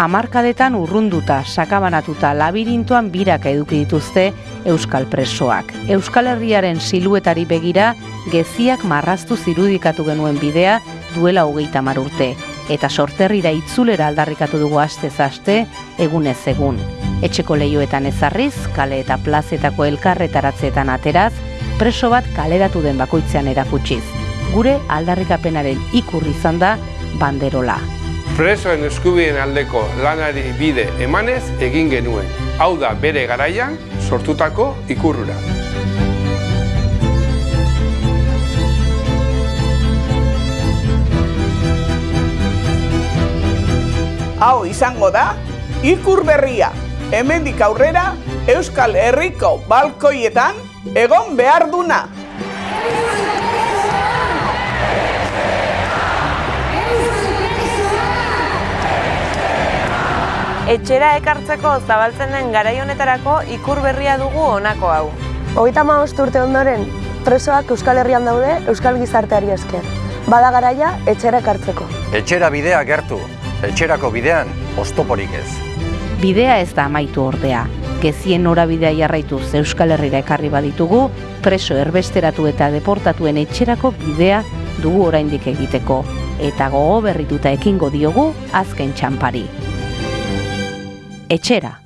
Amarkadetan urrunduta, sakabanatuta, labirintoan biraka eduki dituzte Euskal presoak. Euskal Herriaren siluetari begira, geziak marraztu zirudikatu genuen bidea duela hogeita urte. Eta sorterrira itzulera aldarrikatu dugu aste, egunez egun. Etxeko lehioetan ezarriz, kale eta plazetako elkarretaratzeetan ateraz, preso bat kaleratu den bakoitzean erakutsiz. Gure aldarrikapenaren ikurri izan da banderola. Presoen eskubien aldeko lanari bide emanez egin genuen. Hau da bere garaian sortutako ikurrura. Hau izango da, ikur berria. Hemendik aurrera, Euskal Herriko balkoietan egon behar duna. Etxera ekartzeko zabaltzen den garai honetarako ikur berria dugu honako hau. Hogeita hamabost urte ondoren, presoak Euskal Herrian daude Euskal Gizarteari esker. Bada garaia etxera ekartzeko. Etxera bidea gertu, etxerako bidean oztoporik ez. Bidea ez da amaitu ordea. Gezien norabidea jarraituz Euskal Herrira ekarri baditugu, preso erbesteratu eta deportatuen etxerako bidea dugu oraindik egiteko. Eta gogo berrituta ekingo diogu azken txampari. Etxera.